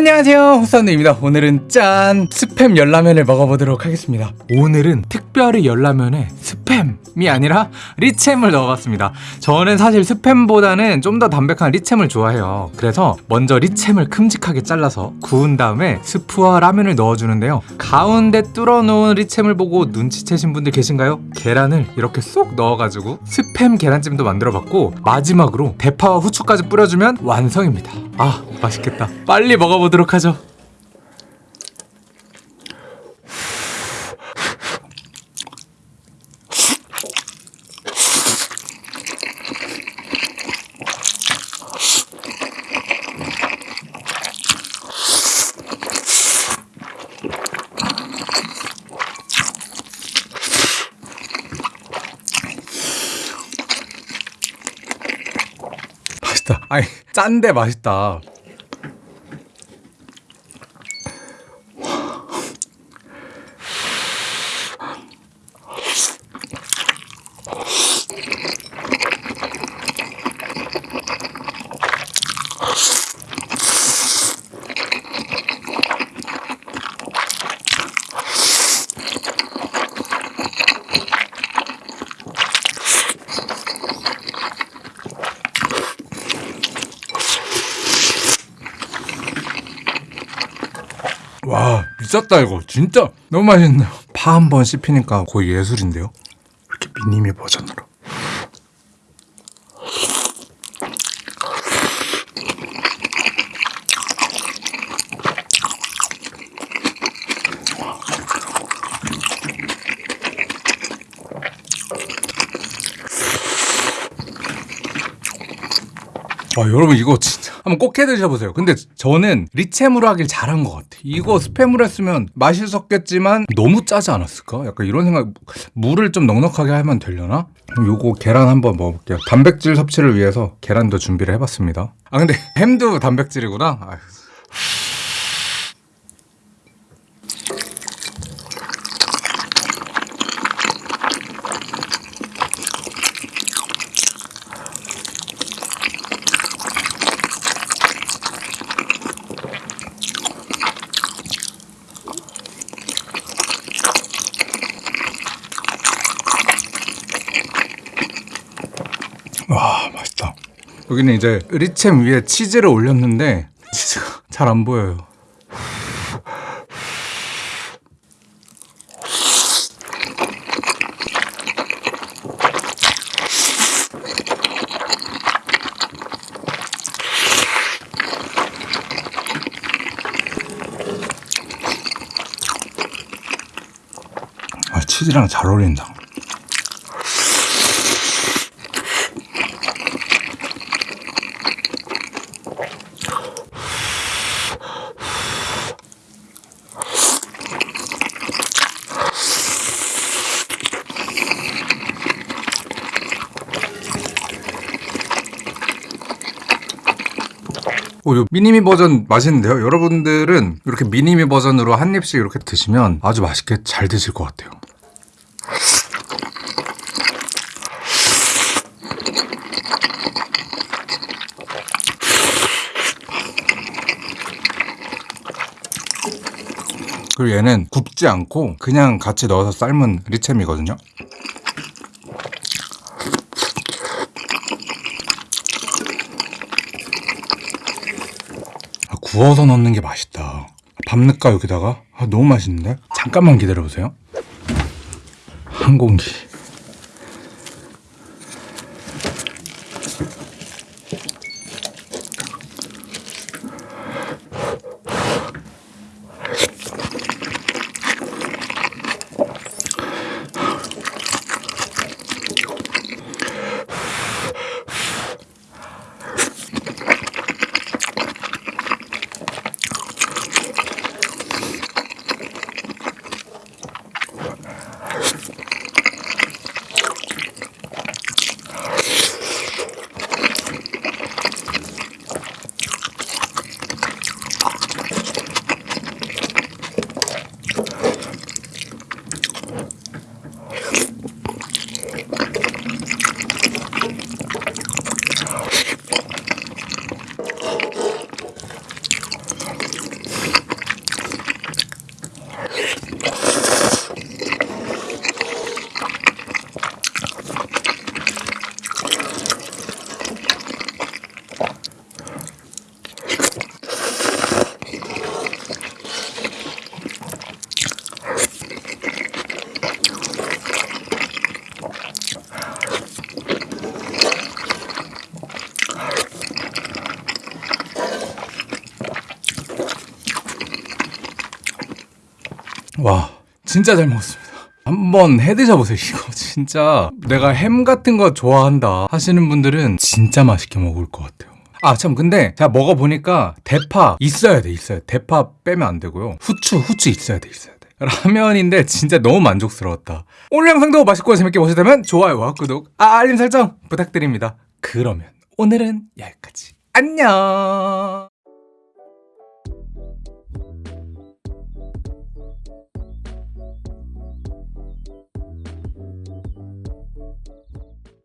안녕하세요. 호사운드입니다. 오늘은 짠. 스팸 열라면을 먹어보도록 하겠습니다. 오늘은 특별히 열라면에 스팸이 아니라 리챔을 넣어봤습니다. 저는 사실 스팸보다는 좀 더 담백한 리챔을 좋아해요. 그래서 먼저 리챔을 큼직하게 잘라서 구운 다음에 스프와 라면을 넣어주는데요. 가운데 뚫어놓은 리챔을 보고 눈치채신 분들 계신가요? 계란을 이렇게 쏙 넣어가지고 스팸 계란찜도 만들어봤고 마지막으로 대파와 후추까지 뿌려주면 완성입니다. 아 맛있겠다. 빨리 먹어보도록 하죠 맛있다. 아니 짠데 맛있다 와 미쳤다 이거. 진짜. 너무 맛있네요? 파 한 번 씹히니까 거의 예술인데요? 이렇게 미니미 버전으로 와 여러분 이거 진짜 한번 꼭 해 드셔보세요 근데 저는 리챔으로 하길 잘한 것 같아 이거 스팸으로 했으면 맛있었겠지만 너무 짜지 않았을까? 약간 이런 생각 물을 좀 넉넉하게 하면 되려나? 요거 계란 한번 먹어볼게요 단백질 섭취를 위해서 계란도 준비를 해봤습니다 아 근데 햄도 단백질이구나 아휴. 와 맛있다. 여기는 이제 리챔 위에 치즈를 올렸는데 치즈가 잘 안 보여요. 아 치즈랑 잘 어울린다 오, 요 미니미 버전 맛있는데요? 여러분들은 이렇게 미니미 버전으로 한 입씩 이렇게 드시면 아주 맛있게 잘 드실 것 같아요. 그리고 얘는 굽지 않고 그냥 같이 넣어서 삶은 리챔이거든요. 구워서 넣는 게 맛있다. 밥 넣을까 여기다가? 아, 너무 맛있는데? 잠깐만 기다려보세요. 한 공기. 와 진짜 잘 먹었습니다. 한번 해 드셔보세요 이거. 진짜 내가 햄 같은 거 좋아한다 하시는 분들은 진짜 맛있게 먹을 것 같아요. 아 참 근데 제가 먹어보니까 대파 있어야 돼 있어야 돼. 대파 빼면 안 되고요. 후추 후추 있어야 돼 있어야 돼. 라면인데 진짜 너무 만족스러웠다. 오늘 영상도 맛있고 재밌게 보셨다면 좋아요와 구독 아, 알림 설정 부탁드립니다. 그러면 오늘은 여기까지. 안녕